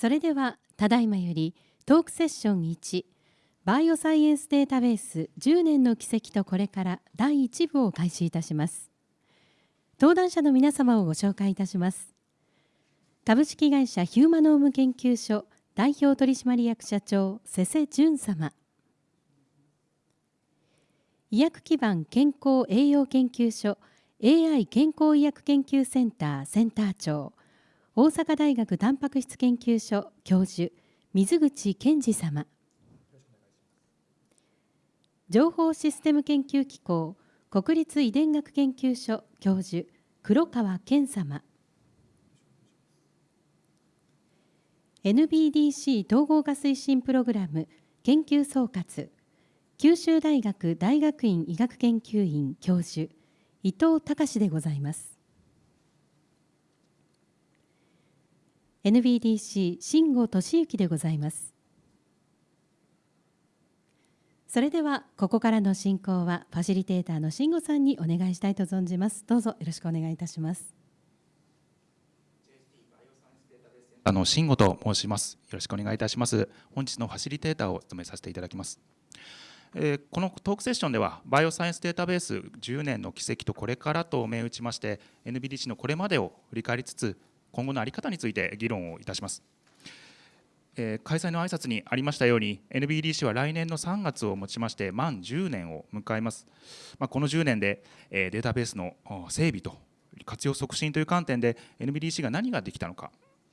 それではただいまよりトークセッション1バイオサイエンスデータベース10年の軌跡とこれから第1部を開始いたします。登壇者の皆様をご紹介いたします。株式会社ヒューマノーム研究所代表取締役社長瀬瀬淳様。医薬基盤健康栄養研究所 AI 健康医薬研究センターセンター長。大阪大学タンパク質研究所教授水口健二様。情報システム研究機構国立遺伝学研究所教授黒川健様。NBDC 統合化推進プログラム研究総括。九州大学大学院医学研究院教授伊藤隆でございます。NBDC 新郷俊之でございます。それではここからの進行はファシリテーターの慎吾さんにお願いしたいと存じます。どうぞよろしくお願いいたします。あの慎吾と申します。よろしくお願いいたします。本日のファシリテーターを務めさせていただきます。えー、このトークセッションではバイオサイエンスデータベース10年の軌跡とこれからと銘打ちまして NBDC のこれまでを振り返りつつ今後の在り方について議論をいたします。えー、開催の挨拶にありましたように NBDC は来年の3月をもちまして満10年を迎えます、まあ、この10年で、えー、データベースの整備と活用促進という観点で NBDC が何ができたのか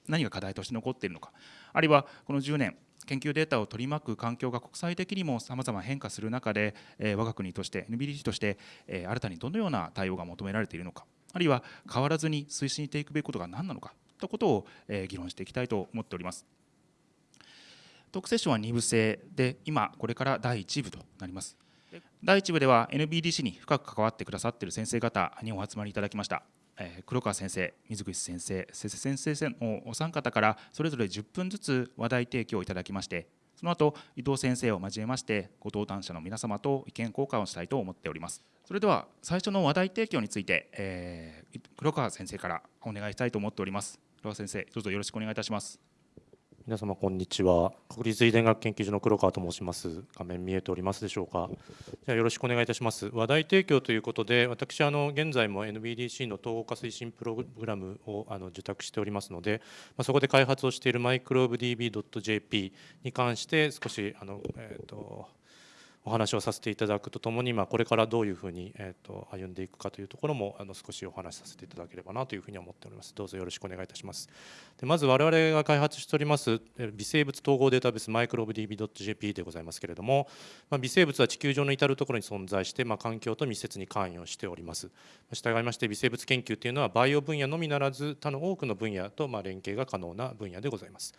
何が課題として残っているのかあるいはこの10年研究データを取り巻く環境が国際的にもさまざま変化する中で、えー、我が国として NBDC として、えー、新たにどのような対応が求められているのかあるいは変わらずに推進していくべきことが何なのかといったことを、えー、議論していきたいと思っております。トークセッションは2部制で今これから第1部となります。第1部では NBDC に深く関わってくださっている先生方にお集まりいただきました。え黒川先生、水口先生、瀬瀬先生のお三方からそれぞれ10分ずつ話題提供をいただきましてその後伊藤先生を交えましてご登壇者の皆様と意見交換をしたいと思っております。それでは最初の話題提供について、えー、黒川先生からお願いしたいと思っております。黒川先生どうぞよろしくお願いいたします。皆様こんにちは。国立遺伝学研究所の黒川と申します。画面見えておりますでしょうか。じゃよろしくお願いいたします。話題提供ということで私あの現在も NBDC の統合化推進プログラムをあの受託しておりますので、まあ、そこで開発をしているマイクローブ DB.jp に関して少しあのえっ、ー、とお話をさせていただくとともに、まあ、これからどういうふうに、えーと、歩んでいくかというところもあの少しお話しさせていただければなというふうに思っております。どうぞよろしくお願いいたします。でまず我々が開発しております微生物統合データベースマイクロブ DB.jp でございますけれども、まあ、微生物は地球上の至る所に存在して、まあ、環境と密接に関与しております。従いまして微生物研究というのはバイオ分野のみならず他の多くの分野とまあ連携が可能な分野でございます。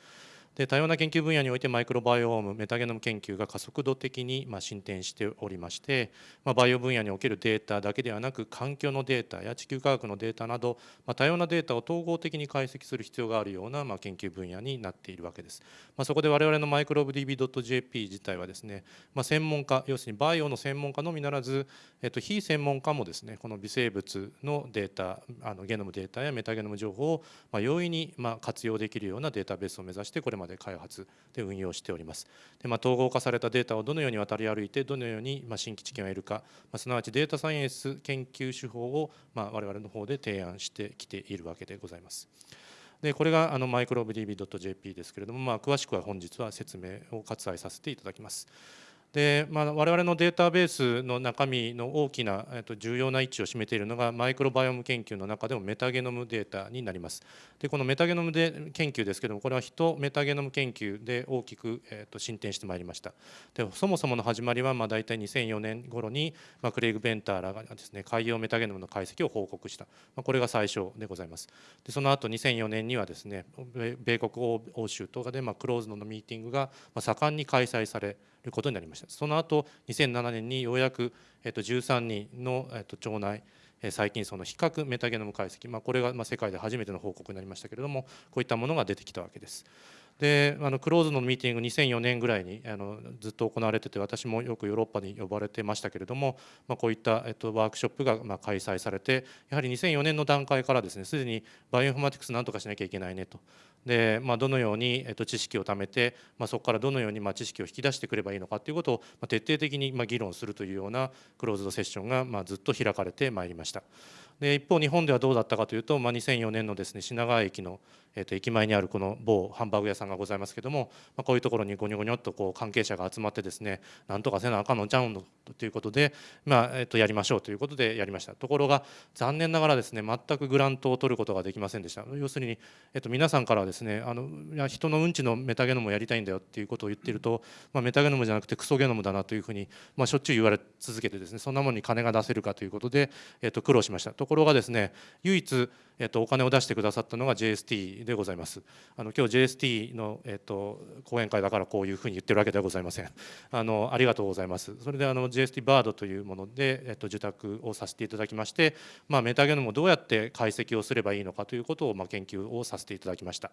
で多様な研究分野においてマイクロバイオームメタゲノム研究が加速度的にま進展しておりまして、ま、バイオ分野におけるデータだけではなく環境のデータや地球科学のデータなど、ま、多様なデータを統合的に解析する必要があるようなま研究分野になっているわけです、ま、そこで我々のマイクロブ DB.jp 自体はですね、ま、専門家要するにバイオの専門家のみならず、えっと、非専門家もですねこの微生物のデータあのゲノムデータやメタゲノム情報をま容易にま活用できるようなデータベースを目指してこれまでで開発で運用しております。でまあ、統合化されたデータをどのように渡り歩いてどのようにま新規知見を得るか、まあ、すなわちデータサイエンス研究手法をまあ我々の方で提案してきているわけでございます。でこれがあのマイクロブ DB.jp ですけれども、まあ、詳しくは本日は説明を割愛させていただきます。で、まあ、我々のデータベースの中身の大きな、えっと、重要な位置を占めているのがマイクロバイオム研究の中でもメタゲノムデータになります。でこのメタゲノムで研究ですけどもこれは人メタゲノム研究で大きく、えっと、進展してまいりました。でそもそもの始まりはまあ大体2004年頃に、まあ、クレイグ・ベンターらがですね海洋メタゲノムの解析を報告した、まあ、これが最初でございます。でその後2004年にはですね米国欧州とかで、まあ、クローズドのミーティングが盛んに開催されることになりましたその後2007年にようやく、えっと、13人の、えっと、腸内細菌層の比較メタゲノム解析、まあ、これがまあ世界で初めての報告になりましたけれどもこういったものが出てきたわけです。であのクローズのミーティング2004年ぐらいにあのずっと行われてて私もよくヨーロッパに呼ばれてましたけれども、まあ、こういった、えっと、ワークショップがまあ開催されてやはり2004年の段階からですねすでにバイオインフォマティクスなんとかしなきゃいけないねとで、まあ、どのように、えっと、知識を貯めて、まあ、そこからどのように、まあ、知識を引き出してくればいいのかということを、まあ、徹底的に、まあ、議論するというようなクローズドセッションが、まあ、ずっと開かれてまいりました。で一方日本ではどうだったかというと、まあ、2004年のですね品川駅の、えー、と駅前にあるこの某ハンバーグ屋さんがございますけども、まあ、こういうところにゴニョゴニョっとこう関係者が集まってですねなんとかせなあかんのちゃうんということで、まあえー、とやりましょうということでやりましたところが残念ながらですね全くグラントを取ることができませんでした要するに、えー、と皆さんからですねあのいや人のうんちのメタゲノムをやりたいんだよっていうことを言っていると、まあ、メタゲノムじゃなくてクソゲノムだなというふうに、まあ、しょっちゅう言われ続けてですねそんなものに金が出せるかということで、えー、と苦労しましたところがですね唯一、えっと、お金を出してくださったのが JST でございます。あの今日 JST の、えっと、講演会だからこういうふうに言ってるわけではございません。あのありがとうございます。それであの JST バードというもので、えっと、受託をさせていただきまして、まあ、メタゲノムをどうやって解析をすればいいのかということを、まあ、研究をさせていただきました。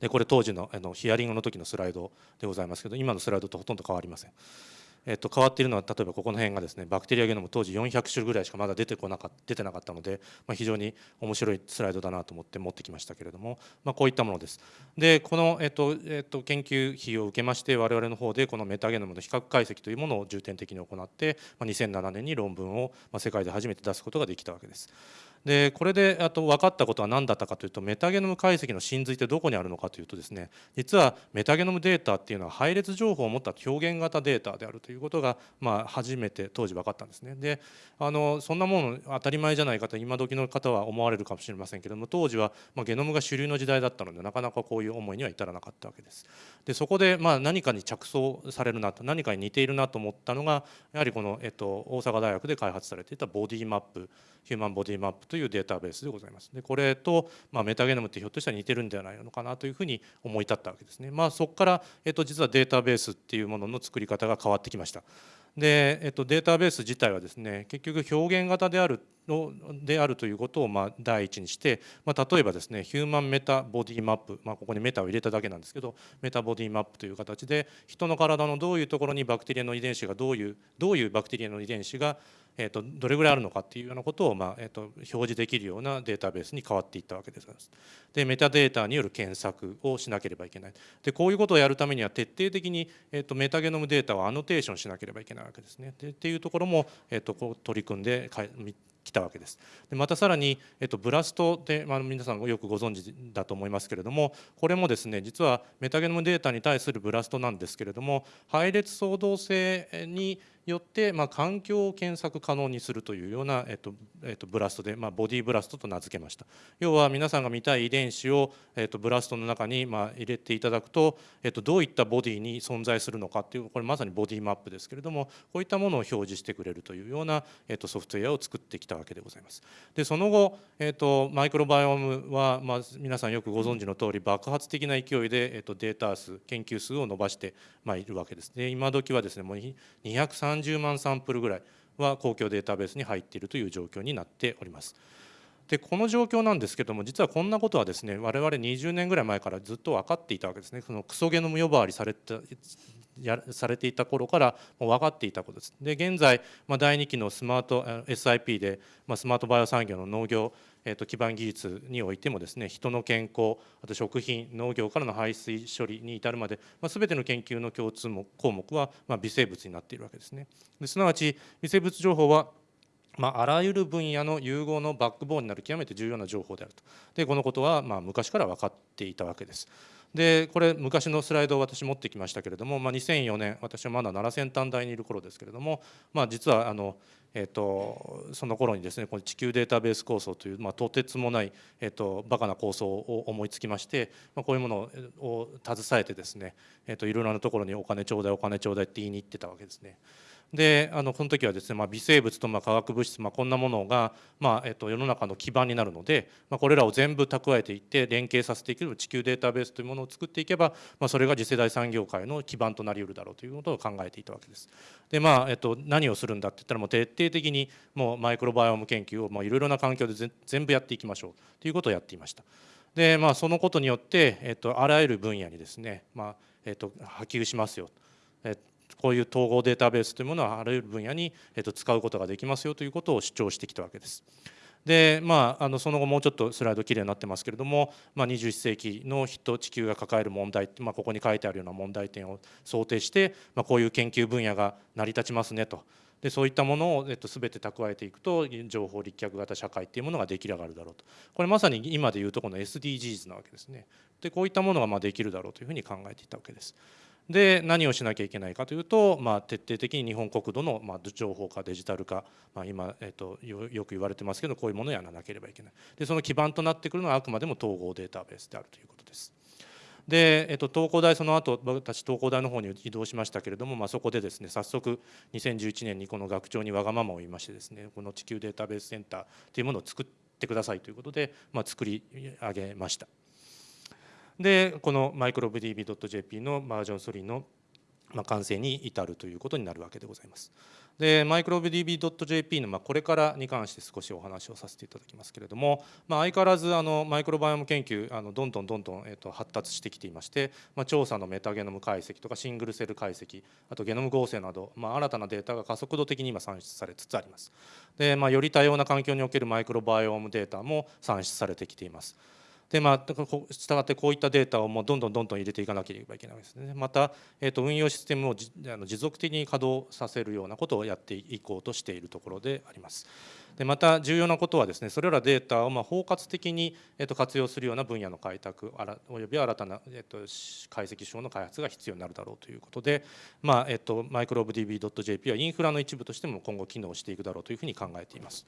でこれ当時のあのヒアリングの時のスライドでございますけど今のスライドとほとんど変わりません。えっと、変わっているのは例えばここの辺がですねバクテリアゲノム当時400種ぐらいしかまだ出てこなか出てなかったので、まあ、非常に面白いスライドだなと思って持ってきましたけれども、まあ、こういったものです。でこの、えっとえっと、研究費を受けまして我々の方でこのメタゲノムの比較解析というものを重点的に行って、まあ、2007年に論文を、世界で初めて出すことができたわけです。でこれであと分かったことは何だったかというとメタゲノム解析の真髄ってどこにあるのかというとですね実はメタゲノムデータっていうのは配列情報を持った表現型データであるということが、まあ、初めて当時分かったんですね。であのそんなもの当たり前じゃないかと今時の方は思われるかもしれませんけれども当時は、まあ、ゲノムが主流の時代だったのでなかなかこういう思いには至らなかったわけです。でそこで、まあ、何かに着想されるなと何かに似ているなと思ったのがやはりこの、えっと、大阪大学で開発されていたボディマップヒューマンボディマップというデータベースでございます。でこれと、まあ、メタゲノムってひょっとしたら似てるんではないのかなというふうに思い立ったわけですね。まあ、そこから、えっと、実はデータベースっていうものの作り方が変わってきました。で、えっと、データベース自体はですね結局表現型であるのであるということをまあ第一にして、まあ、例えばですねヒューマンメタボディマップ、まあ、ここにメタを入れただけなんですけどメタボディマップという形で人の体のどういうところにバクテリアの遺伝子がどういうどういうバクテリアの遺伝子がえーと、どれぐらいあるのかっていうようなことを、まあえーと、表示できるようなデータベースに変わっていったわけです。でメタデータによる検索をしなければいけない。でこういうことをやるためには徹底的に、えーと、メタゲノムデータをアノテーションしなければいけないわけですね。でっていうところも、えー、とこう取り組んできたわけです。でまたさらに、えっと、 BLAST で、まあ、皆さんよくご存知だと思いますけれどもこれもですね実はメタゲノムデータに対する BLAST なんですけれども配列相同性によって、まあ、環境を検索可能にするというような、えっとえっと、ブラストで、まあ、ボディブラストと名付けました。要は皆さんが見たい遺伝子を、えっと、ブラストの中に、まあ、入れていただくと、えっと、どういったボディに存在するのかっていうこれまさにボディマップですけれどもこういったものを表示してくれるというような、えっと、ソフトウェアを作ってきたわけでございます。でその後、えっと、マイクロバイオームは、まあ、皆さんよくご存知の通り爆発的な勢いで、えっと、データ数研究数を伸ばして、まあ、いるわけです。で今時はですねもう230 30万サンプルルぐらいは公共データベースに入っているという状況になっております。でこの状況なんですけども実はこんなことはですね我々20年ぐらい前からずっと分かっていたわけですねそのクソゲノム呼ばわりされたやされていた頃からもう分かっていたことです。で現在、まあ、第2期のスマート SIP で、まあ、スマートバイオ産業の農業えー、と基盤技術においてもですね人の健康あと食品農業からの排水処理に至るまで、まあ、全ての研究の共通項目は、まあ、微生物になっているわけですね。ですなわち微生物情報はまあ、あらゆる分野の融合のバックボーンになる極めて重要な情報であるとでこのことはまあ昔から分かっていたわけです。でこれ昔のスライドを私持ってきましたけれども、まあ、2004年私はまだ奈良先端大にいる頃ですけれども、まあ、実はあのえーと、その頃にですねこの地球データベース構想という、まあ、とてつもない、えーと、バカな構想を思いつきまして、まあ、こういうものを携えてですね、えーといろいろなところにお金ちょうだいお金ちょうだいって言いに行ってたわけですね。であのこの時はですね、まあ、微生物とまあ化学物質、まあ、こんなものが、まあえっと、世の中の基盤になるので、まあ、これらを全部蓄えていって連携させていける地球データベースというものを作っていけば、まあ、それが次世代産業界の基盤となりうるだろうということを考えていたわけです。でまあえっと、何をするんだって言ったらもう徹底的にもうマイクロバイオーム研究をいろいろな環境で全部やっていきましょうということをやっていました。でまあ、そのことによって、えっと、あらゆる分野にですね、まあえっと、波及しますよ、えこういう統合データベースというものはあらゆる分野に、えっと、使うことができますよということを主張してきたわけです。でまあ、あのその後もうちょっとスライドきれいになってますけれども、まあ、21世紀の人地球が抱える問題、まあ、ここに書いてあるような問題点を想定して、まあ、こういう研究分野が成り立ちますねとでそういったものを、えっと、全て蓄えていくと情報立脚型社会っていうものが出来上がるだろうとこれまさに今でいうとこの SDGs なわけですねでこういったものがまできるだろうというふうに考えていたわけです。で何をしなきゃいけないかというと、まあ、徹底的に日本国土の、まあ、情報化デジタル化、まあ、今、えっと、よく言われてますけどこういうものをやらなければいけないでその基盤となってくるのはあくまでも統合データベースであるということです。で、えっと、東工大その後私東工大の方に移動しましたけれども、まあ、そこでですね早速2011年にこの学長にわがままを言いましてですねこの地球データベースセンターというものを作ってくださいということで、まあ、作り上げました。でこのマイクロブ DB.jp のバージョン3の完成に至るということになるわけでございます。でマイクロ DB.jp のまこれからに関して少しお話をさせていただきますけれども、まあ、相変わらずあのマイクロバイオム研究あのどんどんどんどん、えー、と発達してきていまして、まあ、調査のメタゲノム解析とかシングルセル解析あとゲノム合成など、まあ、新たなデータが加速度的に今算出されつつあります。でまあ、より多様な環境におけるマイクロバイオームデータも算出されてきています。でまあ、したがってこういったデータをもうどんどんどんどん入れていかなければいけないですね。また、えー、と運用システムをあの持続的に稼働させるようなことをやっていこうとしているところであります。でまた重要なことはですねそれらデータをま包括的に、えー、と活用するような分野の開拓および新たな、えー、と解析手法の開発が必要になるだろうということで、まあえー、とマイクロブ DB.jp はインフラの一部としても今後機能していくだろうというふうに考えています。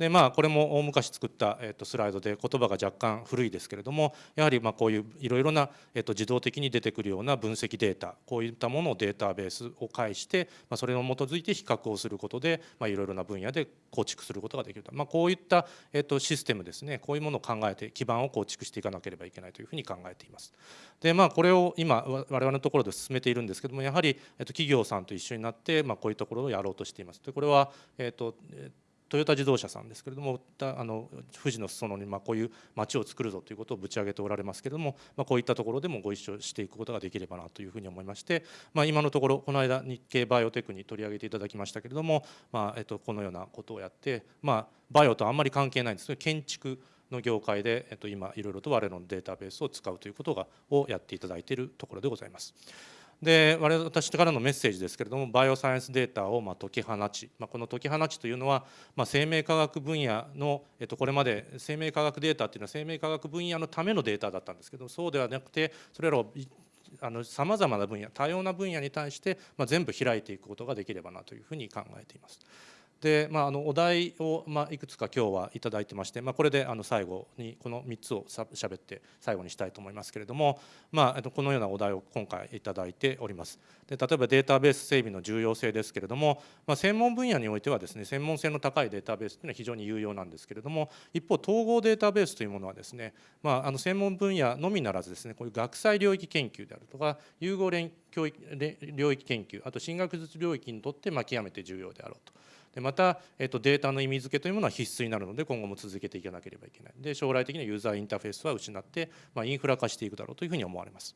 でまあこれも大昔作った、えー、とスライドで言葉が若干古いですけれどもやはりまこういういろいろな、えー、と自動的に出てくるような分析データこういったものをデータベースを介して、ま、それを基づいて比較をすることで、ま、いろいろな分野で構築することができると、まあ、こういった、えー、とシステムですねこういうものを考えて基盤を構築していかなければいけないというふうに考えています。でまあこれを今我々のところで進めているんですけどもやはり、えー、と企業さんと一緒になって、ま、こういうところをやろうとしています。でこれは、えーとトヨタ自動車さんですけれどもあの富士の裾野にまあこういう街を作るぞということをぶち上げておられますけれども、まあ、こういったところでもご一緒していくことができればなというふうに思いまして、まあ、今のところこの間日経バイオテクに取り上げていただきましたけれども、まあえっと、このようなことをやって、まあ、バイオとあんまり関係ないんですけど建築の業界で、えっと、今いろいろと我々のデータベースを使うということがをやっていただいているところでございます。で我々私からのメッセージですけれどもバイオサイエンスデータをま解き放ち、まあ、この解き放ちというのは、まあ、生命科学分野の、えっと、これまで生命科学データっていうのは生命科学分野のためのデータだったんですけどそうではなくてそれらをさまざまな分野多様な分野に対して、ま、全部開いていくことができればなというふうに考えています。で、まあ、あのお題を、まあ、いくつか今日は頂いてまして、まあ、これであの最後にこの3つをしゃべって最後にしたいと思いますけれども、まあ、このようなお題を今回頂いております。で例えばデータベース整備の重要性ですけれども、まあ、専門分野においてはですね専門性の高いデータベースというのは非常に有用なんですけれども一方統合データベースというものはですね、まあ、あの専門分野のみならずですねこういう学際領域研究であるとか融合連教育領域研究あと進学術領域にとってまあ極めて重要であろうと。でまた、えー、とデータの意味付けというものは必須になるので今後も続けていかなければいけないで将来的にユーザーインターフェースは失って、まあ、インフラ化していくだろうというふうに思われます。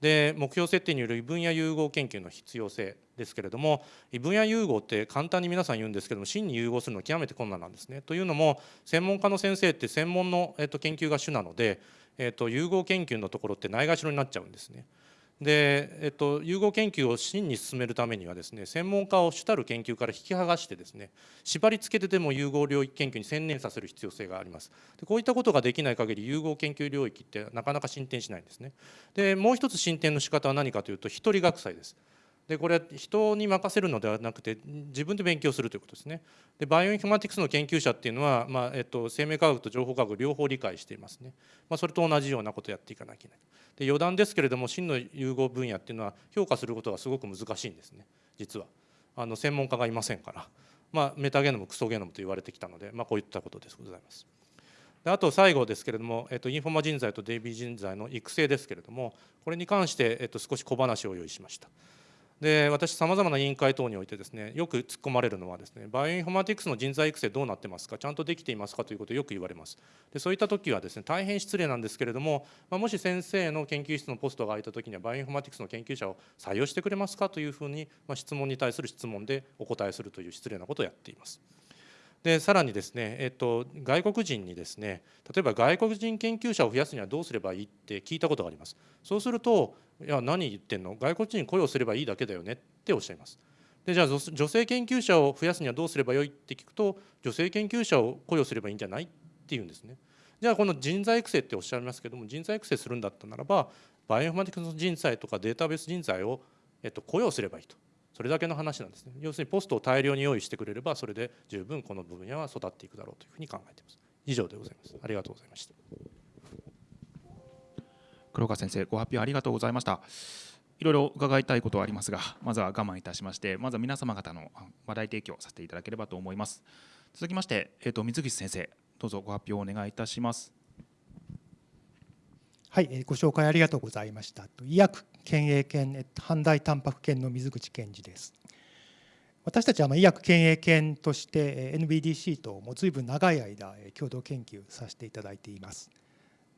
で目標設定による異分野融合研究の必要性ですけれども異分野融合って簡単に皆さん言うんですけども真に融合するのは極めて困難なんですね。というのも専門家の先生って専門の、えー、と研究が主なので、えー、と融合研究のところってないがしろになっちゃうんですね。で、えっと、融合研究を真に進めるためにはですね専門家を主たる研究から引き剥がしてですね縛り付けてでも融合領域研究に専念させる必要性があります。でこういったことができない限り融合研究領域ってなかなか進展しないんですね。でもう一つ進展の仕方は何かというと一人学祭です。でこれは人に任せるのではなくて自分で勉強するということですね。でバイオインフォマティクスの研究者っていうのは、まあえっと、生命科学と情報科学両方理解していますね。まあ、それと同じようなことをやっていかなきゃいけない。で余談ですけれども真の融合分野っていうのは評価することがすごく難しいんですね実は。あの専門家がいませんから、まあ、メタゲノムクソゲノムと言われてきたので、まあ、こういったことでございます。であと最後ですけれども、えっと、インフォマ人材と DB 人材の育成ですけれどもこれに関して、えっと、少し小話を用意しました。で私さまざまな委員会等においてですねよく突っ込まれるのはですねバイオインフォマティクスの人材育成どうなってますかちゃんとできていますかということをよく言われます。でそういった時はですね大変失礼なんですけれども、まあ、もし先生の研究室のポストが空いた時にはバイオインフォマティクスの研究者を採用してくれますかというふうに、まあ、質問に対する質問でお答えするという失礼なことをやっています。でさらにですね、えっと、外国人にですね例えば外国人研究者を増やすにはどうすればいいって聞いたことがあります。そうすると「いや何言ってんの？外国人雇用すればいいだけだよね」っておっしゃいます。でじゃあ女性研究者を増やすにはどうすればよいって聞くと女性研究者を雇用すればいいんじゃないっていうんですね。じゃあこの人材育成っておっしゃいますけども人材育成するんだったならばバイオインフォマティクスの人材とかデータベース人材を、えっと、雇用すればいいと。それだけの話なんですね。要するにポストを大量に用意してくれればそれで十分この分野は育っていくだろうというふうに考えています。以上でございます。ありがとうございました。黒川先生ご発表ありがとうございましたいろいろ伺いたいことはありますがまずは我慢いたしましてまずは皆様方の話題提供させていただければと思います続きまして、えーと、水口先生どうぞご発表をお願いいたしますはい、ご紹介ありがとうございました。医薬県営犬阪大タンパク犬の水口健二です。私たちは医薬県営犬として NBDC ともう随分長い間共同研究させていただいています。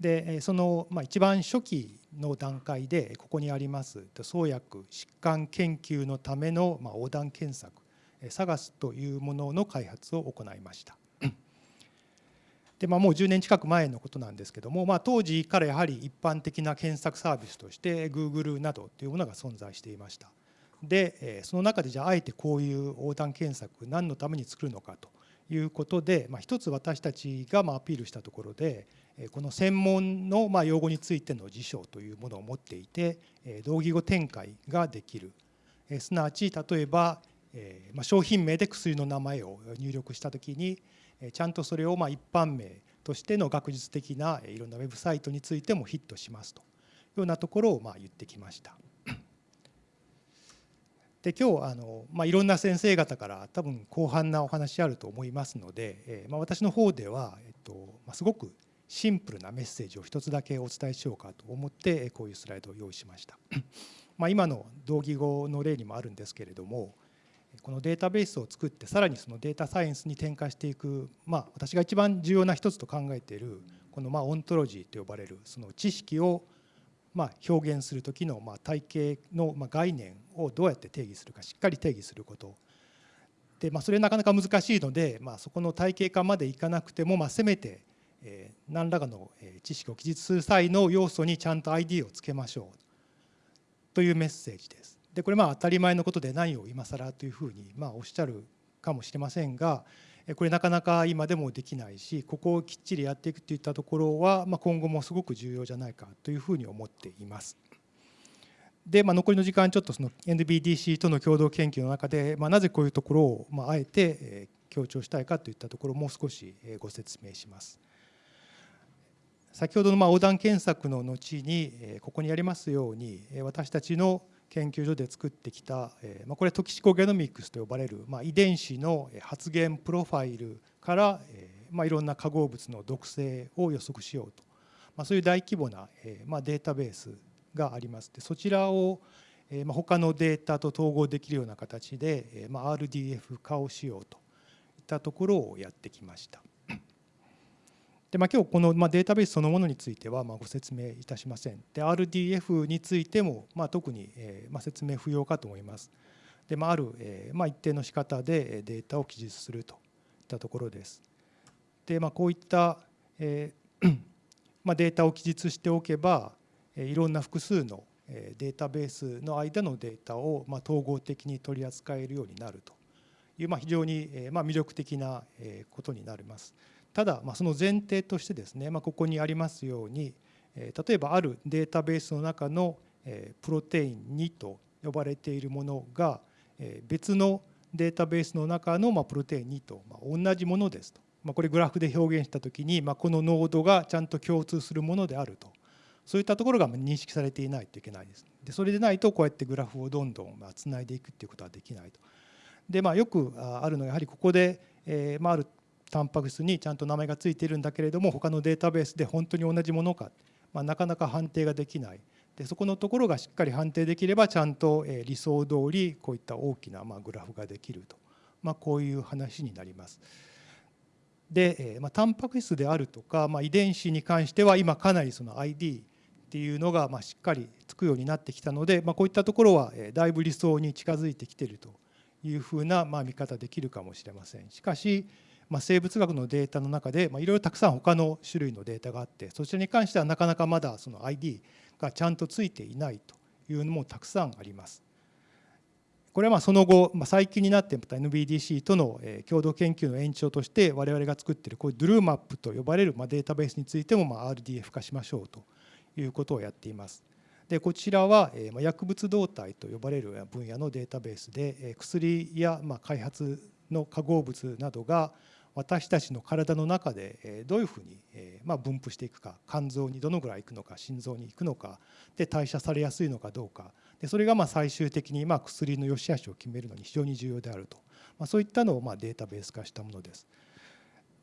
でそのまあ一番初期の段階でここにあります創薬疾患研究のためのまあ横断検索 SAGAS というものの開発を行いました。でまあ、もう10年近く前のことなんですけども、まあ、当時からやはり一般的な検索サービスとして Google などというものが存在していました。でその中でじゃああえてこういう横断検索何のために作るのかということで、まあ、一つ私たちがまあアピールしたところでこの専門のまあ用語についての辞書というものを持っていて同義語展開ができるすなわち例えば商品名で薬の名前を入力した時にちゃんとそれをまあ一般名としての学術的ないろんなウェブサイトについてもヒットしますというようなところをまあ言ってきました。で今日あの、まあ、いろんな先生方から多分広範なお話あると思いますので、えまあ、私の方では、えっとまあ、すごくシンプルなメッセージを一つだけお伝えしようかと思ってこういうスライドを用意しました。まあ今の同義語の例にもあるんですけれどもこのデータベースを作ってさらにそのデータサイエンスに転化していく、まあ、私が一番重要な一つと考えているこのまあオントロジーと呼ばれるその知識をまあ表現する時のまあ体系のまあ概念をどうやって定義するかしっかり定義することで、まあ、それなかなか難しいので、まあ、そこの体系化までいかなくても、まあ、せめて、えー、何らかの知識を記述する際の要素にちゃんと ID をつけましょうというメッセージです。でこれまあ当たり前のことで何を今更というふうにまあおっしゃるかもしれませんがこれなかなか今でもできないしここをきっちりやっていくといったところはまあ今後もすごく重要じゃないかというふうに思っています。で、まあ、残りの時間ちょっとその NBDC との共同研究の中で、まあ、なぜこういうところをまああえて強調したいかといったところをもう少しご説明します。先ほどのまあ横断検索の後にここにありますように私たちの研究所で作ってきた、これトキシコゲノミクスと呼ばれる、遺伝子の発現プロファイルから、いろんな化合物の毒性を予測しようと、そういう大規模な、データベースがありますでそちらを、まあ、他のデータと統合できるような形で、RDF 化をしようといったところをやってきました。でまあ、今日この、まあ、データベースそのものについてはまあご説明いたしません。で RDF についてもまあ特に、えーまあ、説明不要かと思います。でまあ、ある、えーまあ、一定の仕方でデータを記述するといったところです。でまあ、こういった、えー まあ、データを記述しておけばいろんな複数のデータベースの間のデータをまあ統合的に取り扱えるようになるというまあ非常にまあ魅力的なことになります。ただ、まあ、その前提としてですね、まあ、ここにありますように例えばあるデータベースの中のプロテイン2と呼ばれているものが別のデータベースの中のプロテイン2と同じものですと、まあ、これグラフで表現した時にこの濃度がちゃんと共通するものであるとそういったところが認識されていないといけないです。でそれでないとこうやってグラフをどんどんつないでいくっていうことはできないと。でまあ、よくあるのはやはりここで、えーまあ、あるタンパク質にちゃんと名前が付いているんだけれども他のデータベースで本当に同じものか、まあ、なかなか判定ができないでそこのところがしっかり判定できればちゃんと理想通りこういった大きなまグラフができると、まあ、こういう話になります。で、まあ、タンパク質であるとか、まあ、遺伝子に関しては今かなりその ID っていうのがまあしっかりつくようになってきたので、まあ、こういったところはだいぶ理想に近づいてきてるというふうなまあ見方できるかもしれません。しかしまあ、生物学のデータの中でいろいろたくさん他の種類のデータがあってそちらに関してはなかなかまだその ID がちゃんとついていないというのもたくさんあります。これはまあその後、まあ、最近になってまた NBDC との共同研究の延長として我々が作っているこういうドゥルーマップと呼ばれるまあデータベースについてもまあ RDF 化しましょうということをやっています。でこちらは薬物動態と呼ばれる分野のデータベースで薬やまあ開発の化合物などが私たちの体の中でどういうふうに分布していくか肝臓にどのぐらいいくのか心臓に行くのかで代謝されやすいのかどうかでそれがま最終的にま薬の良し悪しを決めるのに非常に重要であると、まそういったのをまデータベース化したものです。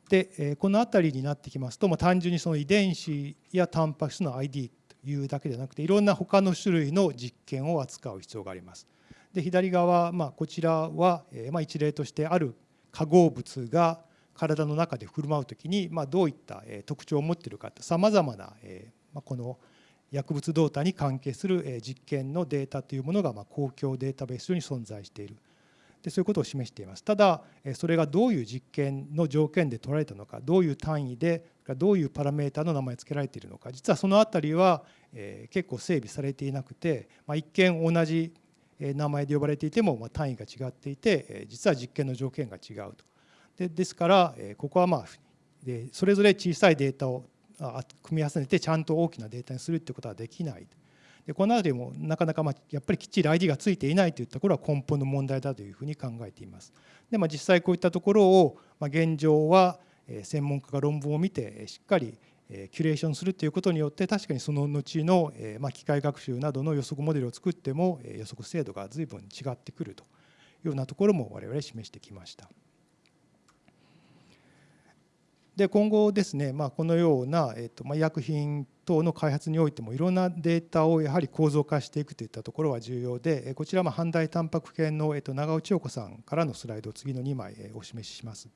でこの辺りになってきますと、ま単純にその遺伝子やタンパク質の ID というだけでなくていろんな他の種類の実験を扱う必要があります。で左側、まあ、こちらは、ま一例としてある化合物が体の中で振る舞う時に、まあ、どういった特徴を持っているかさまざまな、えまあ、この薬物動態に関係する実験のデータというものがまあ公共データベース上に存在している。でそういうことを示しています。ただそれがどういう実験の条件で取られたのかどういう単位でどういうパラメータの名前付けられているのか実はその辺りは結構整備されていなくて、まあ、一見同じ名前で呼ばれていても単位が違っていて実は実験の条件が違うと。でですからここはまあでそれぞれ小さいデータを組み合わせてちゃんと大きなデータにするってことはできない。でこの辺りもなかなかまあやっぱりきっちり ID がついていないといったところは根本の問題だというふうに考えています。で、まあ、実際こういったところを、まあ、現状は専門家が論文を見てしっかりキュレーションするということによって確かにその後のまあ機械学習などの予測モデルを作っても予測精度が随分違ってくるというようなところも我々示してきました。で今後ですね、まあ、このような、えーとまあ、医薬品等の開発においてもいろんなデータをやはり構造化していくといったところは重要でこちらは半大タンパク系の、えー、と長尾千代子さんからのスライドを次の2枚お示しします。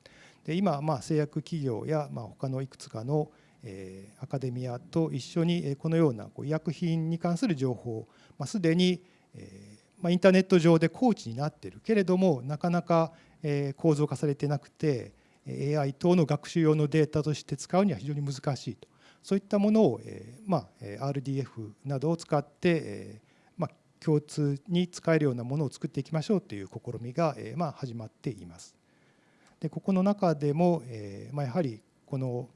で今、まあ、製薬企業や、まあ、他のいくつかのえアカデミアと一緒にこのようなこう医薬品に関する情報、まあ、すでに、えま、インターネット上でコーチになっているけれどもなかなか、え構造化されてなくて AI 等の学習用のデータとして使うには非常に難しいとそういったものを、えまあ、RDF などを使って、えまあ、共通に使えるようなものを作っていきましょうという試みが、えまあ、始まっています。でここの中でも、えまあ、やはりこの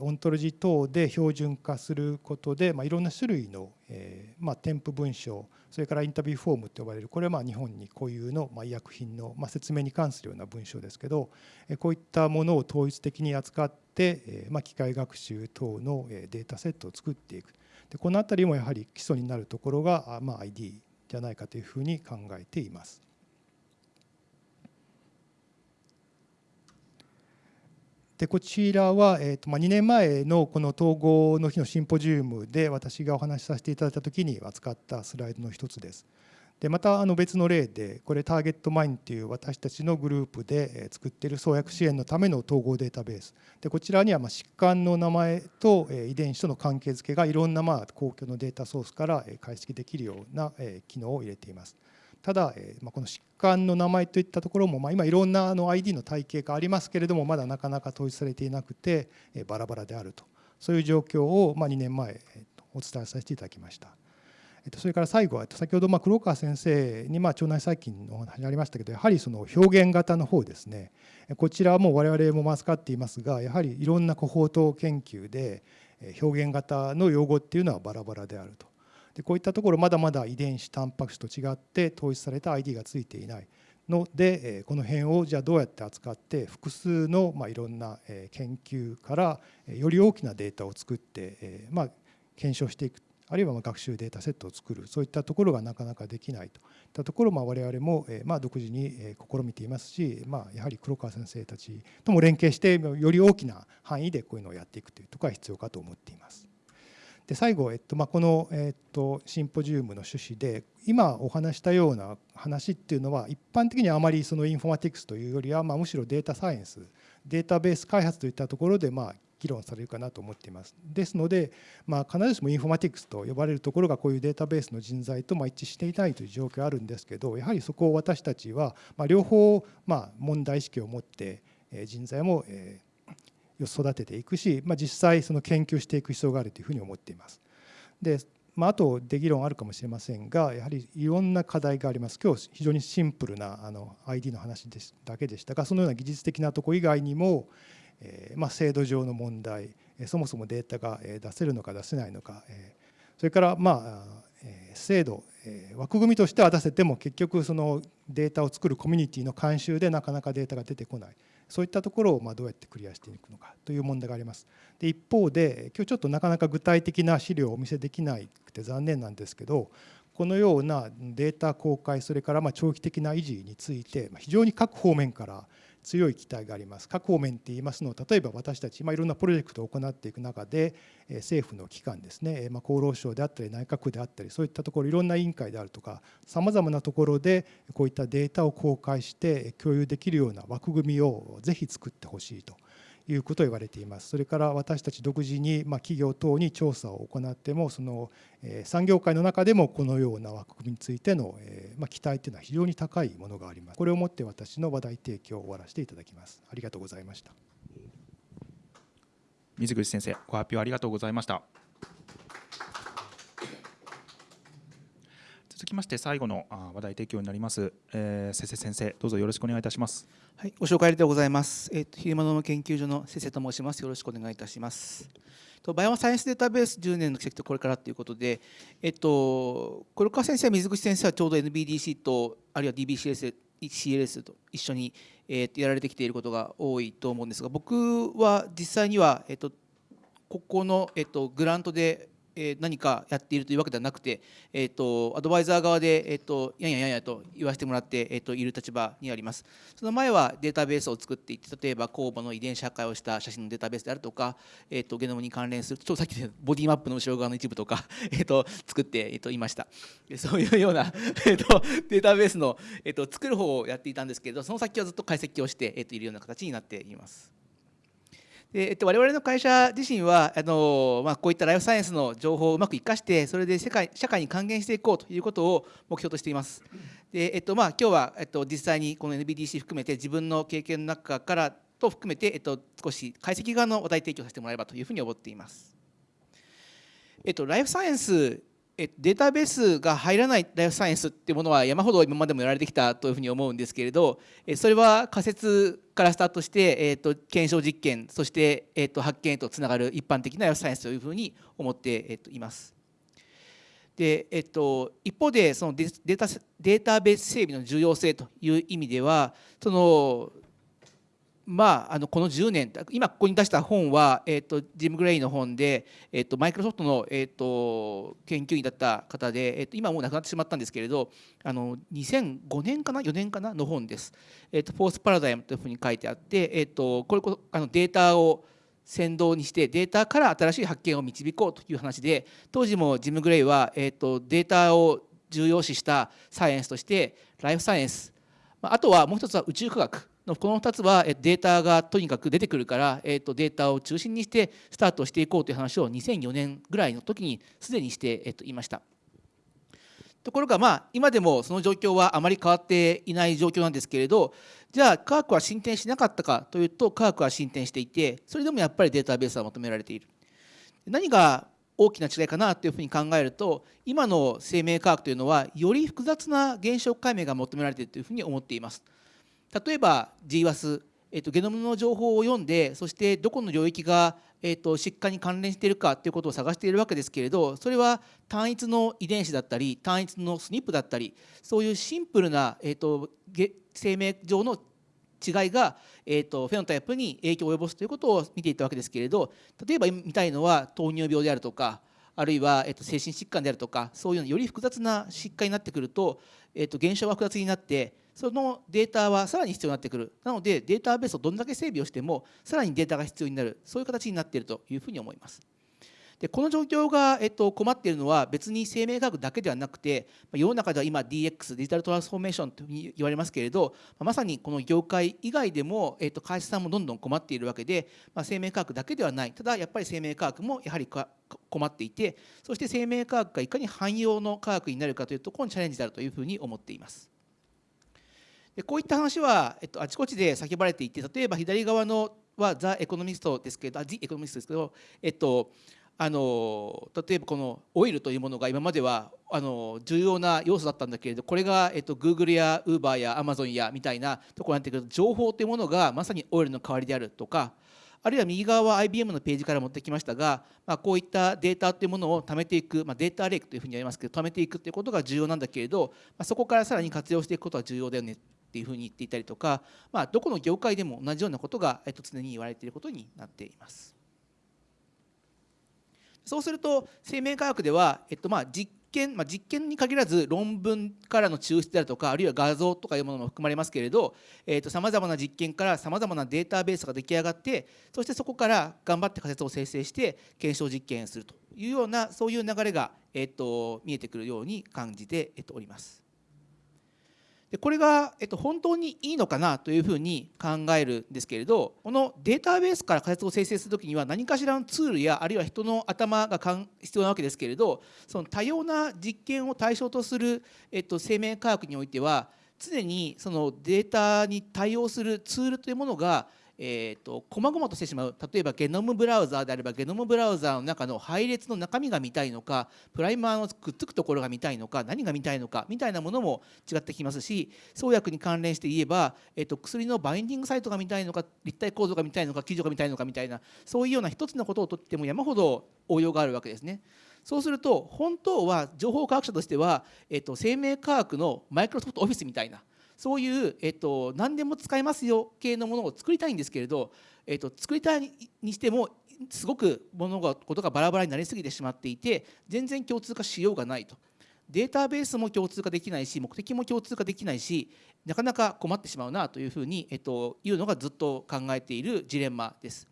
オントロジー等で標準化することで、まあ、いろんな種類の、えーまあ、添付文章それからインタビューフォームと呼ばれるこれはまあ日本に固有のまあ医薬品のまあ説明に関するような文章ですけどこういったものを統一的に扱ってえまあ機械学習等のデータセットを作っていくでこの辺りもやはり基礎になるところがまあ ID じゃないかというふうに考えています。でこちらは、えーとまあ、2年前のこの統合の日のシンポジウムで私がお話しさせていただいた時に扱ったスライドの一つです。でまたあの別の例でこれターゲットマインという私たちのグループで作っている創薬支援のための統合データベースでこちらにはま疾患の名前と遺伝子との関係づけがいろんなまあ公共のデータソースから解析できるような機能を入れています。ただ、えまこの疾患の名前といったところも、ま今いろんなあの ID の体系がありますけれどもまだなかなか統一されていなくてえバラバラであると。そういう状況をま2年前お伝えさせていただきました。それから最後は先ほどま黒川先生にま腸内細菌のお話ありましたけどやはりその表現型の方ですね。こちらはもう我々も扱っていますがやはりいろんなコホート研究で表現型の用語っていうのはバラバラであると。でこういったところまだまだ遺伝子タンパク質と違って統一された ID がついていない。のでこの辺をじゃあどうやって扱って複数のまあいろんな研究からより大きなデータを作ってまあ検証していく。あるいはま学習データセットを作る。そういったところがなかなかできないと。いったところを我々もまあ独自に試みていますし、まあ、やはり黒川先生たちとも連携してより大きな範囲でこういうのをやっていくというところが必要かと思っています。で最後、えっとまあ、この、えっと、シンポジウムの趣旨で今お話したような話っていうのは一般的にはあまりそのインフォマティクスというよりは、まあ、むしろデータサイエンスデータベース開発といったところで、まあ、議論されるかなと思っています。ですので、まあ、必ずしもインフォマティクスと呼ばれるところがこういうデータベースの人材とま一致していないという状況あるんですけどやはりそこを私たちは、ま、両方、ま、問題意識を持って人材も、え育てていくし、まあ、実際その研究していく必要があるというふうに思っています。でまあ、あとで議論あるかもしれませんがやはりいろんな課題があります今日非常にシンプルなあの ID の話ですだけでしたがそのような技術的なとこ以外にも、えー、まあ、制度上の問題そもそもデータが出せるのか出せないのかそれからまあ制度枠組みとしては出せても結局そのデータを作るコミュニティの慣習でなかなかデータが出てこないそういったところをまどうやってクリアしていくのかという問題があります。で一方で今日ちょっとなかなか具体的な資料をお見せできなくて残念なんですけどこのようなデータ公開それからま長期的な維持について非常に各方面から強い期待があります。各方面って言いますのは例えば私たち、まあ、いろんなプロジェクトを行っていく中で政府の機関ですね、まあ、厚労省であったり内閣府であったりそういったところいろんな委員会であるとかさまざまなところでこういったデータを公開して共有できるような枠組みをぜひ作ってほしいということを言われています。それから私たち独自に、ま企業等に調査を行ってもその、え産業界の中でもこのような枠組みについての、えま期待というのは非常に高いものがあります。これをもって私の話題提供を終わらせていただきます。ありがとうございました。水口先生、ご発表ありがとうございました。続きまして最後の話題提供になります、えー、先生先生どうぞよろしくお願いいたします。はいご紹介ありがとうございます。えっ、ー、と昼間の研究所の先生と申します。よろしくお願いいたします。とバイオサイエンスデータベース10年の奇跡とこれからということでえっと黒川先生水口先生はちょうど NBDC とあるいは DBCS CLS と一緒に、えー、やられてきていることが多いと思うんですが僕は実際には、えっと、ここの、えっと、グラントでえ何かやっているというわけではなくて、えーと、アドバイザー側で、えーと、やんややんやと言わせてもらって、えーと、いる立場にあります。その前はデータベースを作っていって例えば酵母の遺伝子破壊をした写真のデータベースであるとか、えー、とゲノムに関連するちょっとさっきボディマップの後ろ側の一部とか、えー、と作って、えー、といました。そういうような、えー、とデータベースの、えー、と作る方をやっていたんですけれどその先はずっと解析をして、えー、といるような形になっています。でえっと、我々の会社自身はあの、まあ、こういったライフサイエンスの情報をうまく生かしてそれで世界社会に還元していこうということを目標としています。でえっとまあ、今日は、えっと、実際にこの NBDC 含めて自分の経験の中からと含めて、えっと、少し解析側の話題提供させてもらえればというふうに思っています。えっと、ライフサイエンスえデータベースが入らないライフサイエンスっていうものは山ほど今までもやられてきたというふうに思うんですけれどそれは仮説からスタートして、えー、と検証実験そして、えー、と発見へとつながる一般的なライフサイエンスというふうに思って、えー、といます。でえっと、一方でそのデータデータベース整備の重要性という意味ではそのまあ、あのこの10年今ここに出した本は、えーと、ジム・グレイの本で、えーと、マイクロソフトの、えーと、研究員だった方で、えー、と今もう亡くなってしまったんですけれどあの2005年かな？4年かな？の本です。えー、とフォース・パラダイムというふうに書いてあって、えー、とこれこあのデータを先導にしてデータから新しい発見を導こうという話で当時もジム・グレイは、えー、とデータを重要視したサイエンスとしてライフサイエンスあとはもう一つは宇宙科学。この2つはデータがとにかく出てくるから、えー、とデータを中心にしてスタートしていこうという話を2004年ぐらいの時にすでにして、えー、といました。ところがまあ今でもその状況はあまり変わっていない状況なんですけれどじゃあ科学は進展しなかったかというと科学は進展していてそれでもやっぱりデータベースは求められている。何が大きな違いかなというふうに考えると今の生命科学というのはより複雑な現象解明が求められているというふうに思っています。例えば GWAS、えーと、ゲノムの情報を読んでそしてどこの領域が、えーと、疾患に関連しているかということを探しているわけですけれどそれは単一の遺伝子だったり単一の SNP だったりそういうシンプルな、えーと、生命上の違いが、えー、とフェノタイプに影響を及ぼすということを見ていたわけですけれど例えば見たいのは糖尿病であるとかあるいは、えー、と精神疾患であるとかそういうより複雑な疾患になってくると,、えー、と現象が複雑になってそのデータはさらに必要になってくる。なのでデータベースをどんだけ整備をしてもさらにデータが必要になる。そういう形になっているというふうに思います。でこの状況が、えっと、困っているのは別に生命科学だけではなくて世の中では今 DX デジタルトランスフォーメーションと言われますけれどまさにこの業界以外でも、えっと、会社さんもどんどん困っているわけで、まあ、生命科学だけではない。ただやっぱり生命科学もやはり困っていてそして生命科学がいかに汎用の科学になるかというところにチャレンジであるというふうに思っています。でこういった話は、えっと、あちこちで叫ばれていて例えば左側のはザ・エコノミストですけど、ジ・エコノミストですけど、えっと、あの例えばこのオイルというものが今まではあの重要な要素だったんだけれどこれが、えっと、Google や Uber や Amazon やみたいなところになってくると情報というものがまさにオイルの代わりであるとかあるいは右側は IBM のページから持ってきましたが、まあ、こういったデータというものを貯めていく、まあ、データレイクというふうに言われますけど貯めていくということが重要なんだけれど、まあ、そこからさらに活用していくことは重要だよね。っていうふうに言っていたりとか、まあ、どこの業界でも同じようなことが、えっと、常に言われていることになっています。そうすると生命科学では、えっと、まあ実験、まあ、実験に限らず論文からの抽出であるとかあるいは画像とかいうものも含まれますけれどさまざまな実験からさまざまなデータベースが出来上がってそしてそこから頑張って仮説を生成して検証実験するというようなそういう流れが、えっと、見えてくるように感じて、おります。でこれが、えっと、本当にいいのかなというふうに考えるんですけれどこのデータベースから仮説を生成する時には何かしらのツールやあるいは人の頭が必要なわけですけれどその多様な実験を対象とする、えっと、生命科学においては常にそのデータに対応するツールというものがえーと、細々としてしまう例えばゲノムブラウザーであればゲノムブラウザーの中の配列の中身が見たいのかプライマーのくっつくところが見たいのか何が見たいのかみたいなものも違ってきますし創薬に関連して言えば、えーと、薬のバインディングサイトが見たいのか立体構造が見たいのか記事が見たいのかみたいなそういうような一つのことをとっても山ほど応用があるわけですね。そうすると本当は情報科学者としては、えーと生命科学のマイクロソフトオフィスみたいなそういう、えっと、何でも使えますよ系のものを作りたいんですけれど、えっと、作りたいにしてもすごく物事がバラバラになりすぎてしまっていて全然共通化しようがないと。データベースも共通化できないし目的も共通化できないしなかなか困ってしまうなというふうに、えっと、いうのがずっと考えているジレンマです。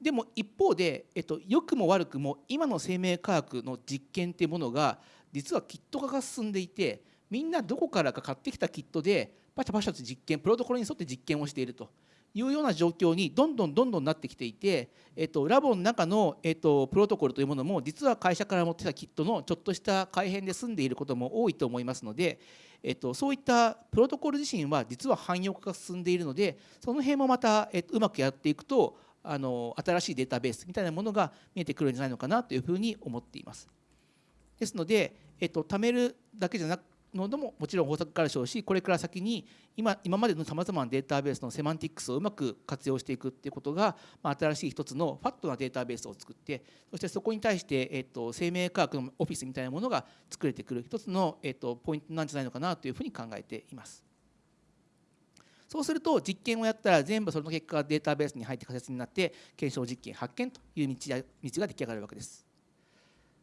でも一方で、えっと、良くも悪くも今の生命科学の実験っていうものが実はキット化が進んでいてみんなどこからか買ってきたキットでパシャパシャと実験プロトコルに沿って実験をしているというような状況にどんどんどんどんなってきていて、えっと、ラボの中の、えっと、プロトコルというものも実は会社から持ってたキットのちょっとした改変で済んでいることも多いと思いますので、えっと、そういったプロトコル自身は実は汎用化が進んでいるのでその辺もまた、えっと、うまくやっていくとあの新しいデータベースみたいなものが見えてくるんじゃないのかなというふうに思っています。ですので、えっと、貯めるだけじゃなくのでももちろん方策からでしょうしこれから先に今今までのさまざまなデータベースのセマンティックスをうまく活用していくっていうことが、まあ、新しい一つのファットなデータベースを作ってそしてそこに対して、えっと、生命科学のオフィスみたいなものが作れてくる一つの、えっと、ポイントなんじゃないのかなというふうに考えています。そうすると実験をやったら全部その結果がデータベースに入って仮説になって検証実験発見という道道が出来上がるわけです。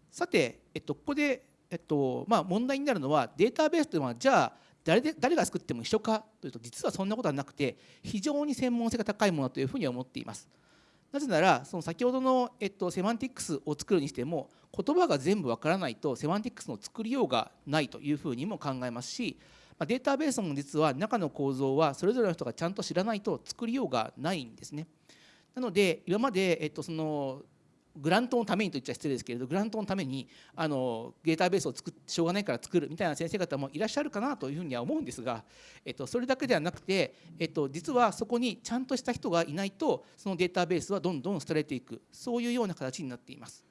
さて、えっと、ここでえっとまあ、問題になるのはデータベースというのはじゃあ誰で誰が作っても一緒かというと実はそんなことはなくて非常に専門性が高いものというふうに思っています。なぜならその先ほどの、えっと、セマンティックスを作るにしても言葉が全部わからないとセマンティックスの作りようがないというふうにも考えますしデータベースも実は中の構造はそれぞれの人がちゃんと知らないと作りようがないんですね。なので今まで、えっと、そのグラントのためにと言っちゃ失礼ですけれどグラントのためにあのデータベースを作っしょうがないから作るみたいな先生方もいらっしゃるかなというふうには思うんですが、えっと、それだけではなくて、えっと、実はそこにちゃんとした人がいないとそのデータベースはどんどん捨てられていくそういうような形になっています。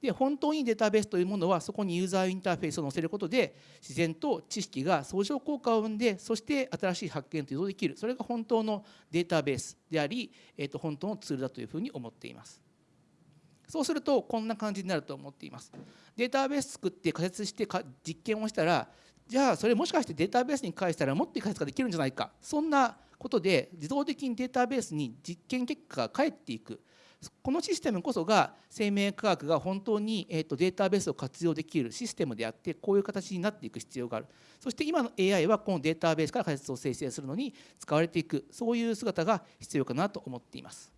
で本当にデータベースというものはそこにユーザーインターフェースを載せることで自然と知識が相乗効果を生んでそして新しい発見というのができるそれが本当のデータベースであり、えっと、本当のツールだというふうに思っています。そうするとこんな感じになると思っています。データベース作って仮説して実験をしたらじゃあそれもしかしてデータベースに返したらもっといい仮説ができるんじゃないかそんなことで自動的にデータベースに実験結果が返っていくこのシステムこそが生命科学が本当に、データベースを活用できるシステムであってこういう形になっていく必要があるそして今の AI はこのデータベースから仮説を生成するのに使われていくそういう姿が必要かなと思っています。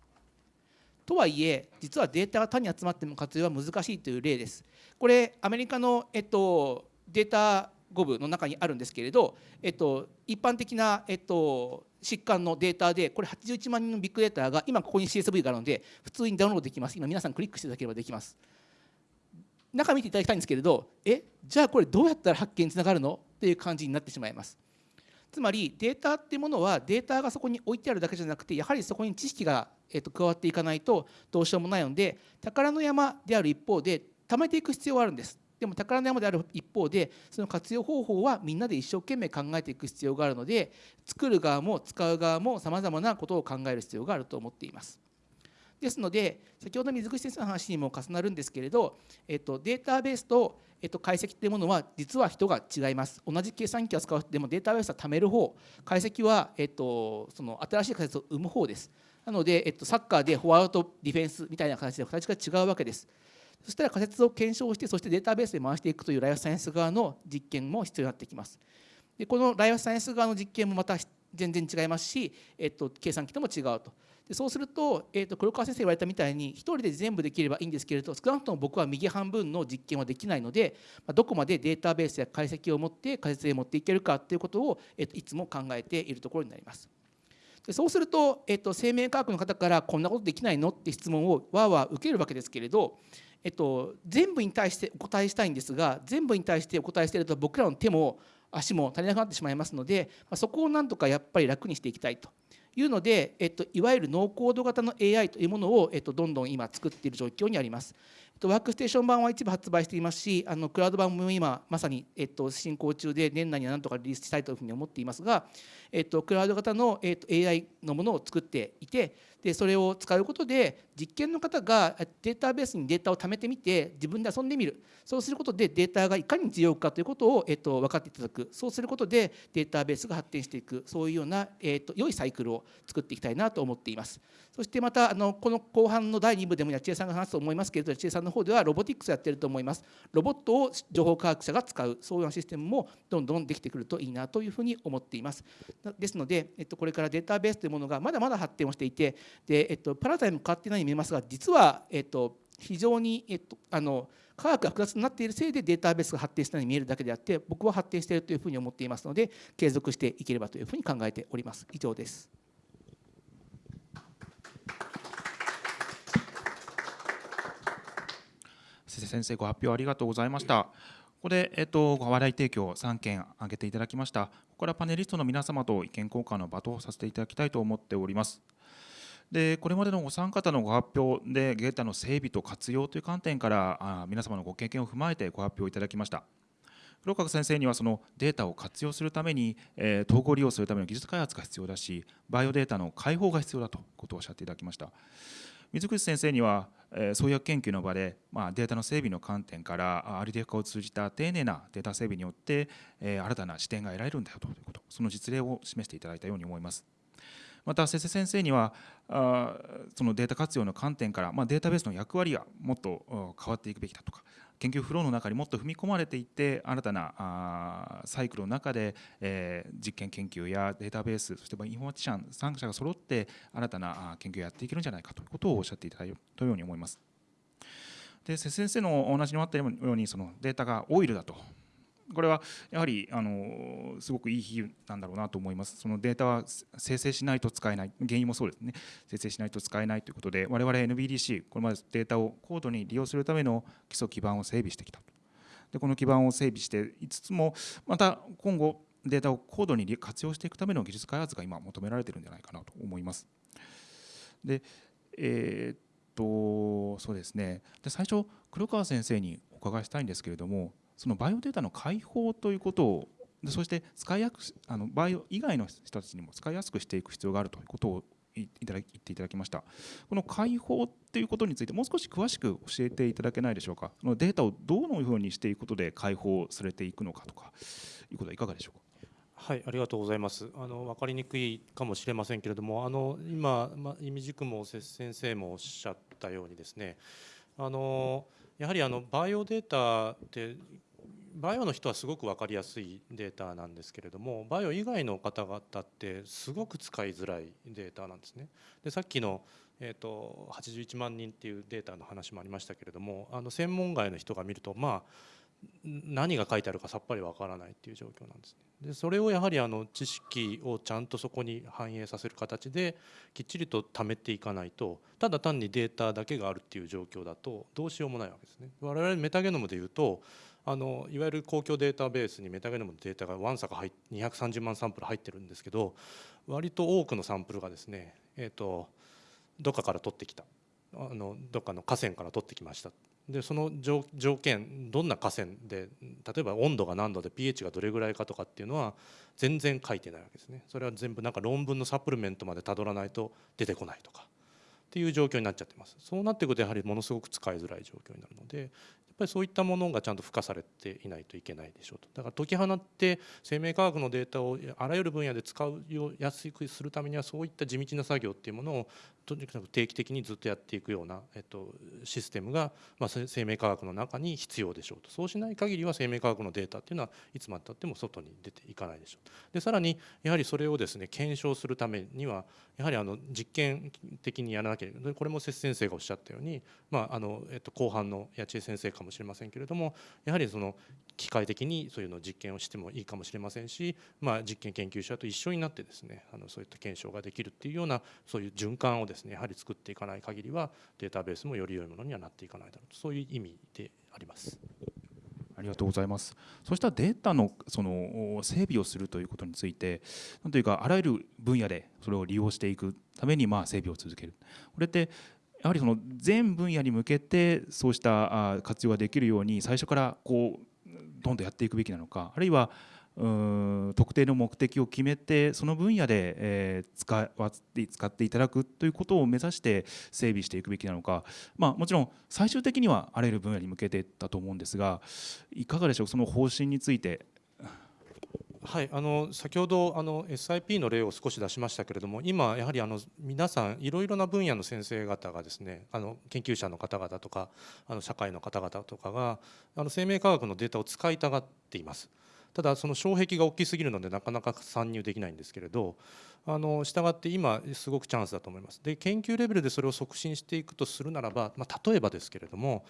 とはいえ実はデータが単に集まっても活用は難しいという例です。これアメリカの、えっと、データ5部の中にあるんですけれど、えっと、一般的な、えっと、疾患のデータでこれ81万人のビッグデータが今ここに CSV があるので普通にダウンロードできます。今皆さんクリックしていただければできます。中見ていただきたいんですけれどえじゃあこれどうやったら発見につながるの？っていう感じになってしまいます。つまりデータっていうものはデータがそこに置いてあるだけじゃなくてやはりそこに知識が、えー、と加わっていかないとどうしようもないので宝の山である一方で貯めていく必要はあるんです。でも宝の山である一方でその活用方法はみんなで一生懸命考えていく必要があるので作る側も使う側もさまざまなことを考える必要があると思っています。ですので先ほど水口先生の話にも重なるんですけれど、えっと、データベースと、えっと、解析というものは実は人が違います。同じ計算機を使うでもデータベースは貯める方。解析は、えっと、その新しい仮説を生む方です。なので、えっと、サッカーでフォワードとディフェンスみたいな形で形が違うわけです。そしたら仮説を検証してそしてデータベースで回していくというライフサイエンス側の実験も必要になってきます。でこのライフサイエンス側の実験もまた全然違いますし、えっと、計算機とも違うと。でそうすると,、えーと、黒川先生言われたみたいに1人で全部できればいいんですけれど少なくとも僕は右半分の実験はできないので、まあ、どこまでデータベースや解析を持って仮説へ持っていけるかということを、えーと、いつも考えているところになります。でそうすると,、えっと、生命科学の方からこんなことできないのって質問をわーわー受けるわけですけれど、えっと、全部に対してお答えしたいんですが全部に対してお答えしていると僕らの手も足も足りなくなってしまいますので、まあ、そこをなんとかやっぱり楽にしていきたいと。いうので、えっと、いわゆるノーコード型の AI というものを、えっと、どんどん今作っている状況にあります。ワークステーション版は一部発売していますしあのクラウド版も今まさに、えっと、進行中で年内にはなんとかリリースしたいというふうに思っていますが、えっと、クラウド型の、えっと、AI のものを作っていてでそれを使うことで実験の方がデータベースにデータを貯めてみて自分で遊んでみる。そうすることでデータがいかに強いかということを、えっと、分かっていただく。そうすることでデータベースが発展していく。そういうような、えっと、良いサイクルを作っていきたいなと思っています。そしてまたあのこの後半の第2部でも八千恵さんが話すと思いますけれど八千恵さんの方ではロボティックスやってると思います。ロボットを情報科学者が使うそういうシステムもどんどんできてくるといいなというふうに思っています。ですので、えっと、これからデータベースというものがまだまだ発展をしていてで、えっと、パラダイム変わってないように見えますが実は、えっと、非常に、えっと、あの科学が複雑になっているせいでデータベースが発展したように見えるだけであって僕は発展しているというふうに思っていますので継続していければというふうに考えております。以上です。先生ご発表ありがとうございました。ここで、えっと、話題提供3件挙げていただきました。ここからパネリストの皆様と意見交換の場とさせていただきたいと思っております。でこれまでのお三方のご発表でデータの整備と活用という観点からあ皆様のご経験を踏まえてご発表いただきました。黒川先生にはそのデータを活用するために、えー、統合利用するための技術開発が必要だしバイオデータの開放が必要だということをおっしゃっていただきました。水口先生には、えー、創薬研究の場で、まあ、データの整備の観点から RDF 化を通じた丁寧なデータ整備によって、えー、新たな視点が得られるんだよということその実例を示していただいたように思います。また瀬瀬先生にはあそのデータ活用の観点から、まあ、データベースの役割がもっと変わっていくべきだとか研究フローの中にもっと踏み込まれていって新たなあサイクルの中で、えー、実験研究やデータベースそしてインフォマティシャン参加者が揃って新たな研究をやっていけるんじゃないかということをおっしゃっていただいたように思います。で先生のお話にもあったようにそのデータがオイルだとこれはやはりあのすごくいい比喩なんだろうなと思います。そのデータは生成しないと使えない、原因もそうですね、生成しないと使えないということで、我々 NBDC、これまでデータを高度に利用するための基礎基盤を整備してきたと。でこの基盤を整備していつつも、また今後、データを高度に活用していくための技術開発が今求められているんじゃないかなと思います。で、えー、っと、そうですね。で最初黒川先生にお伺いしたいんですけれどもそのバイオデータの開放ということをそして使いやすあのバイオ以外の人たちにも使いやすくしていく必要があるということをいただ言っていただきました。この開放っていうことについてもう少し詳しく教えていただけないでしょうか？そのデータをどのようにしていくことで開放されていくのかとかいうことはいかがでしょうか？はい、ありがとうございます。あの分かりにくいかもしれませんけれども、あの今、ま、意味軸も先生もおっしゃったようにですね、あのやはりあのバイオデータってバイオの人はすごく分かりやすいデータなんですけれどもバイオ以外の方々ってすごく使いづらいデータなんですね。でさっきのえー、と81万人っていうデータの話もありましたけれどもあの専門外の人が見るとまあ何が書いてあるかさっぱりわからないっていう状況なんですね。でそれをやはりあの知識をちゃんとそこに反映させる形できっちりと貯めていかないとただ単にデータだけがあるっていう状況だとどうしようもないわけですね。我々メタゲノムでいうとあのいわゆる公共データベースにメタゲノムのデータがわんさか230万サンプル入ってるんですけど割と多くのサンプルがですね、えーと、どっかから取ってきた。あのどっかの河川から取ってきました。でその条件どんな河川で例えば温度が何度で pH がどれぐらいかとかっていうのは全然書いてないわけですね。それは全部なんか論文のサプリメントまでたどらないと出てこないとかっていう状況になっちゃってます。そうなっていくとやはりものすごく使いづらい状況になるのでぱりそういったものがちゃんと付加されていないといけないでしょうと。だから解き放って生命科学のデータをあらゆる分野で使うやすくするためにはそういった地道な作業っていうものをとにかく定期的にずっとやっていくような、えっと、システムが、まあ、生命科学の中に必要でしょうと。そうしない限りは生命科学のデータっていうのはいつまでたっても外に出ていかないでしょうでさらにやはりそれをですね検証するためにはやはりあの実験的にやらなきゃいけない。これも節先生がおっしゃったように、まああのえっと、後半の八千先生かもしれませんけれどもやはりその機械的にそういうのを実験をしてもいいかもしれませんし、まあ、実験研究者と一緒になってですねあのそういった検証ができるっていうようなそういう循環をですねやはり作っていかない限りはデータベースもより良いものにはなっていかないだろうとそういう意味であります。ありがとうございます。そうしたデータのその整備をするということについて、なんというかあらゆる分野でそれを利用していくためにまあ整備を続ける。これってやはりその全分野に向けてそうした活用ができるように最初からこうどんどんやっていくべきなのか、あるいは特定の目的を決めてその分野で、えー、使って使っていただくということを目指して整備していくべきなのか、まあ、もちろん最終的にはあらゆる分野に向けてだと思うんですがいかがでしょうその方針について。はい、あの先ほどあの SIP の例を少し出しましたけれども今やはりあの皆さんいろいろな分野の先生方がですねあの研究者の方々とかあの社会の方々とかがあの生命科学のデータを使いたがっています。ただその障壁が大きすぎるのでなかなか参入できないんですけれどあの従って今すごくチャンスだと思いますで研究レベルでそれを促進していくとするならば、まあ、例えばですけれども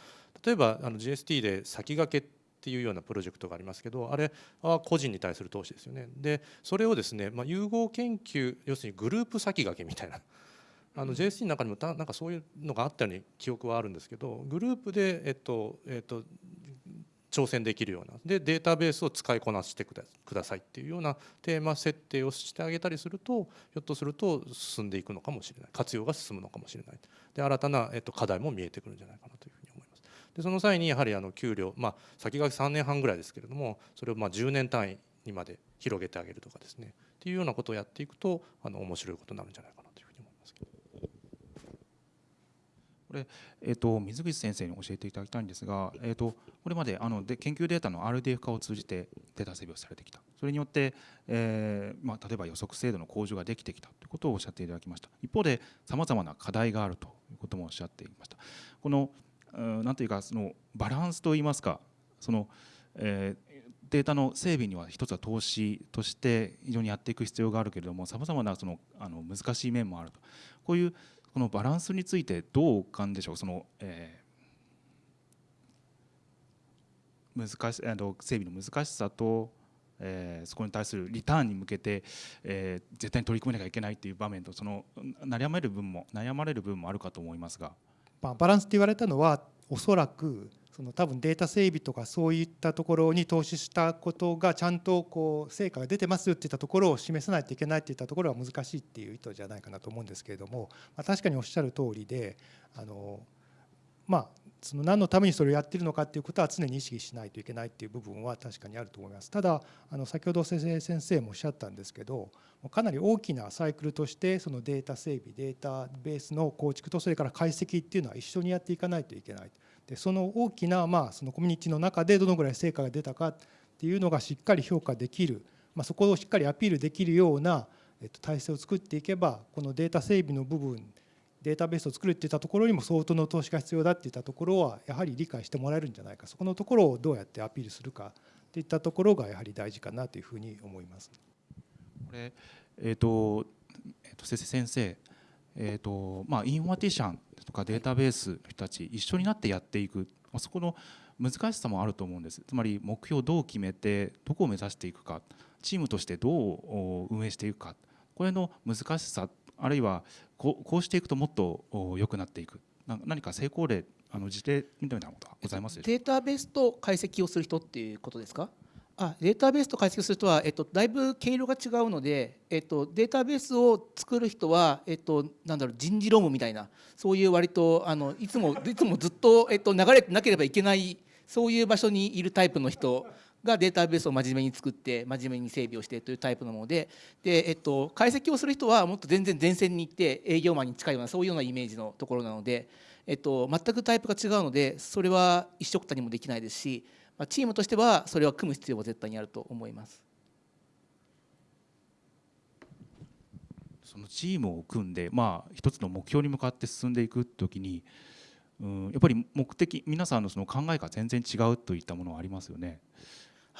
例えばあの GST で先駆けっていうようなプロジェクトがありますけどあれは個人に対する投資ですよね。でそれをですね、まあ、融合研究要するにグループ先駆けみたいな。あの JST の中にもなんかそういうのがあったように記憶はあるんですけどグループで、えっとえっと、挑戦できるような。でデータベースを使いこなしてくださいっていうようなテーマ設定をしてあげたりするとひょっとすると進んでいくのかもしれない。活用が進むのかもしれない。で新たな、えっと、課題も見えてくるんじゃないかなというでその際にやはりあの給料、まあ、先駆け3年半ぐらいですけれどもそれをまあ10年単位にまで広げてあげるとかですね。っていうようなことをやっていくとあの面白いことになるんじゃないかなというふうに思いますけど。これ、えーと、水口先生に教えていただきたいんですが、えーと、これまであので研究データの RDF 化を通じてデータ整備をされてきた。それによって、えーまあ、例えば予測精度の向上ができてきたということをおっしゃっていただきました。一方でさまざまな課題があるということもおっしゃっていました。この何というかそのバランスといいますかその、えーデータの整備には一つは投資として非常にやっていく必要があるけれどもさまざまなそのあの難しい面もあるとこういうこのバランスについてどうお感でしょう？その、えー、難しあの整備の難しさと、えー、そこに対するリターンに向けて、えー、絶対に取り組めなきゃいけないという場面とその悩まれる分も悩まれる部分もあるかと思いますが。まあ、バランスって言われたのはおそらくその多分データ整備とかそういったところに投資したことがちゃんとこう成果が出てますよっていったところを示さないといけないっていったところは難しいっていう意図じゃないかなと思うんですけれども、まあ、確かにおっしゃる通りであのまあその何のためにそれをやってるのかっていうことは常に意識しないといけないっていう部分は確かにあると思います。ただあの先ほど先生もおっしゃったんですけどかなり大きなサイクルとしてそのデータ整備データベースの構築とそれから解析っていうのは一緒にやっていかないといけない。でその大きな、まあ、そのコミュニティの中でどのぐらい成果が出たかっていうのがしっかり評価できる、まあ、そこをしっかりアピールできるような、えっと、体制を作っていけばこのデータ整備の部分データベースを作るっていったところにも相当の投資が必要だっていったところはやはり理解してもらえるんじゃないか。そこのところをどうやってアピールするかっていったところがやはり大事かなというふうに思います。これえーとえー、と先生えーとまあ、インフォマティシャンとかデータベースの人たち一緒になってやっていく。あそこの難しさもあると思うんです。つまり目標をどう決めてどこを目指していくか。チームとしてどう運営していくか。これの難しさあるいはこうこうしていくともっと良くなっていく。何か成功例あの事例みたいなことはございますデータベースと解析をする人っていうことですか？あデータベースと解析する人は、えっと、だいぶ毛色が違うので、えっと、データベースを作る人は、えっと、なんだろう人事労務みたいなそういう割とあのいつもいつもずっと、えっと、流れてなければいけないそういう場所にいるタイプの人。がデータベースを真面目に作って真面目に整備をしてというタイプのものでで、えっと、解析をする人はもっと全然前線に行って営業マンに近いようなそういうようなイメージのところなので、えっと、全くタイプが違うのでそれは一緒くたにもできないですしまあチームとしてはそれは組む必要は絶対にあると思います。そのチームを組んで、まあ、一つの目標に向かって進んでいく時にうんやっぱり目的皆さんのその考えが全然違うといったものはありますよね。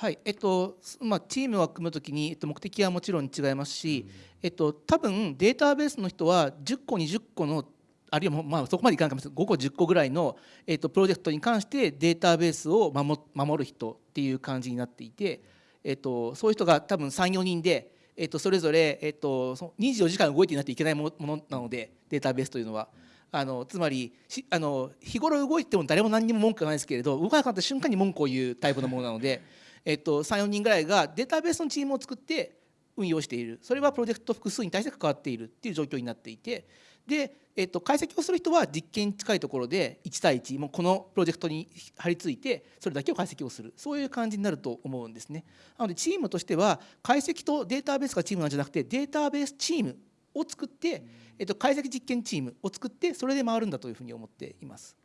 はいえっとまあ、チームを組むときに、えっと、目的はもちろん違いますし、うん、えっと、多分データベースの人は10個20個のあるいはまあそこまでいかないかもしれない5個10個ぐらいの、えっと、プロジェクトに関してデータベースを守守る人っていう感じになっていて、えっと、そういう人が多分34人で、えっと、それぞれ、えっと、24時間動いていなきゃいけないものなのでデータベースというのは。あのつまりあの日頃動いても誰も何にも文句がないですけれど動かなかった瞬間に文句を言うタイプのものなので、えっと、34人ぐらいがデータベースのチームを作って運用しているそれはプロジェクト複数に対して関わっているっていう状況になっていてで、えっと、解析をする人は実験に近いところで1対1もうこのプロジェクトに張り付いてそれだけを解析をするそういう感じになると思うんですね。なのでチームとしては解析とデータベースがチームなんじゃなくてデータベースチームを作って、えっと、解析実験チームを作ってそれで回るんだというふうに思っています。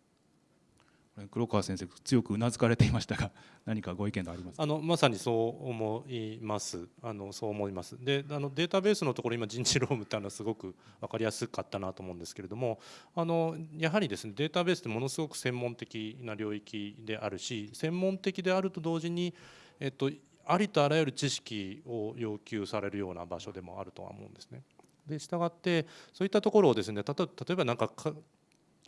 黒川先生強くうなずかれていましたが 何かご意見がありますあのまさにそう思います。あのそう思います。であのデータベースのところ今人事労務っていうのはすごく分かりやすかったなと思うんですけれどもあのやはりですねデータベースってものすごく専門的な領域であるし専門的であると同時に、えっと、ありとあらゆる知識を要求されるような場所でもあるとは思うんですね。でしたがってそういったところをですね例えば何か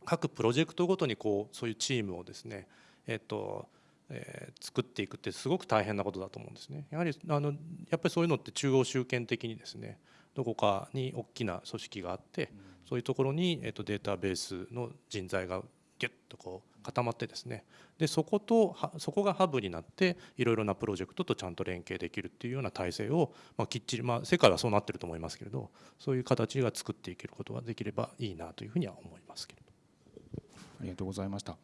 各プロジェクトごとにこうそういうチームをですね、えっとえー、作っていくってすごく大変なことだと思うんですね。やはりあのやっぱりそういうのって中央集権的にですねどこかに大きな組織があって、そういうところに、えっと、データベースの人材がギュッとこう固まってですねでそことそこがハブになっていろいろなプロジェクトとちゃんと連携できるっていうような体制を、まあ、きっちり、まあ、世界はそうなってると思いますけれどそういう形が作っていけることができればいいなというふうには思いますけど。ありがとうございました。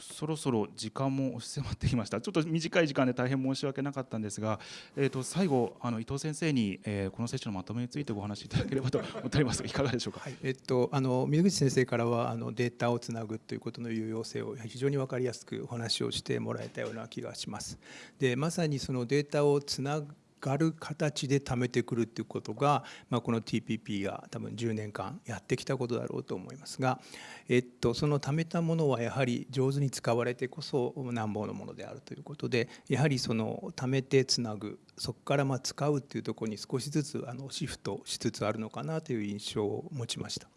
そろそろ時間も押し迫ってきました。ちょっと短い時間で大変申し訳なかったんですが、えー、と最後あの伊藤先生に、えー、このセッションのまとめについてご話しいただければと思っております。いかがでしょうか？はい、えっとあの水口先生からはあのデータをつなぐということの有用性を非常に分かりやすくお話をしてもらえたような気がします。でまさにそのデータをつなぐがる形で貯めてくるっていうことが、まあ、この TPP が多分10年間やってきたことだろうと思いますが、えっと、その貯めたものはやはり上手に使われてこそなんぼのものであるということでやはりその貯めてつなぐそこからま使うっていうところに少しずつあのシフトしつつあるのかなという印象を持ちました。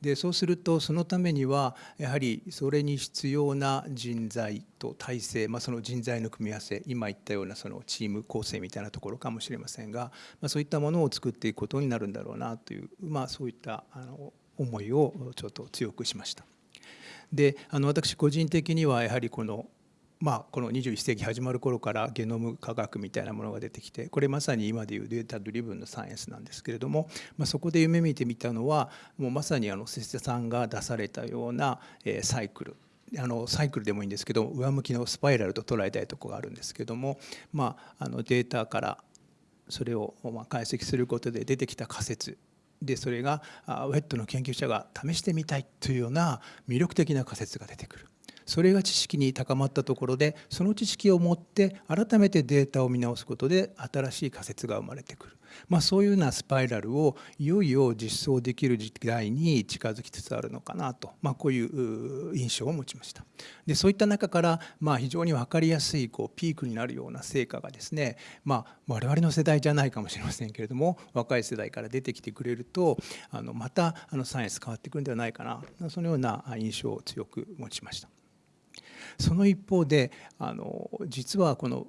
でそうするとそのためにはやはりそれに必要な人材と体制、まあ、その人材の組み合わせ今言ったようなそのチーム構成みたいなところかもしれませんが、まあ、そういったものを作っていくことになるんだろうなという、まあ、そういったあの思いをちょっと強くしました。であの私個人的にはやはりこのまあ、この21世紀始まる頃からゲノム科学みたいなものが出てきてこれまさに今でいうデータドリブンのサイエンスなんですけれども、まあ、そこで夢見てみたのはもうまさにあの瀬下さんが出されたようなサイクルあのサイクルでもいいんですけど上向きのスパイラルと捉えたいとこがあるんですけども、まあ、あのデータからそれを解析することで出てきた仮説でそれがウェットの研究者が試してみたいというような魅力的な仮説が出てくる。それが知識に高まったところでその知識を持って改めてデータを見直すことで新しい仮説が生まれてくる。まあ、そういうようなスパイラルをいよいよ実装できる時代に近づきつつあるのかなと、まあ、こういう印象を持ちましたでそういった中からまあ非常に分かりやすいこうピークになるような成果がですね、まあ、我々の世代じゃないかもしれませんけれども若い世代から出てきてくれるとあのまたあのサイエンス変わってくるんではないかなそのような印象を強く持ちました。その一方であの実はこの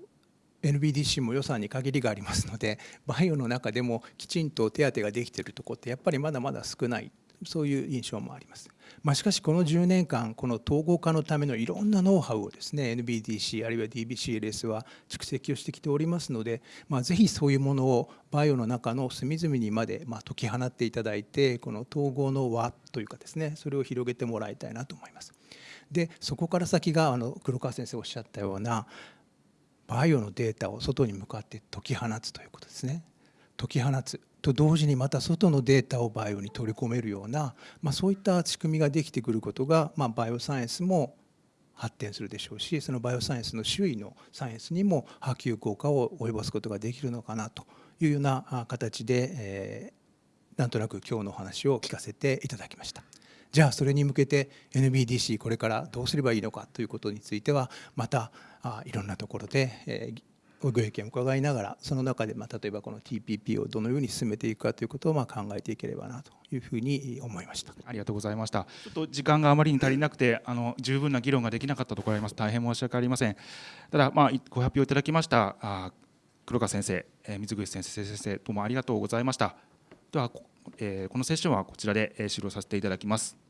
NBDC も予算に限りがありますのでバイオの中でもきちんと手当ができているとこってやっぱりまだまだ少ないそういう印象もあります。まあ、しかしこの10年間この統合化のためのいろんなノウハウをですね NBDC あるいは DBCLS は蓄積をしてきておりますので、まあ、ぜひそういうものをバイオの中の隅々にまでまあ解き放っていただいてこの統合の輪というかですねそれを広げてもらいたいなと思います。でそこから先があの黒川先生おっしゃったようなバイオのデータを外に向かって解き放つということですね。解き放つと同時にまた外のデータをバイオに取り込めるような、まあ、そういった仕組みができてくることが、まあ、バイオサイエンスも発展するでしょうしそのバイオサイエンスの周囲のサイエンスにも波及効果を及ぼすことができるのかなというような形で、えー、なんとなく今日のお話を聞かせていただきました。じゃあそれに向けて NBDC これからどうすればいいのかということについてはまたあいろんなところで、えー、ご意見を伺いながらその中で、まあ、例えばこの TPP をどのように進めていくかということをまあ考えていければなというふうに思いました。ありがとうございました。ちょっと時間があまりに足りなくてあの十分な議論ができなかったところあります。大変申し訳ありません。ただ、まあ、ご発表いただきましたあ黒川先生、えー、水口先生先生どうもありがとうございました。では、えー、このセッションはこちらで終了させていただきます。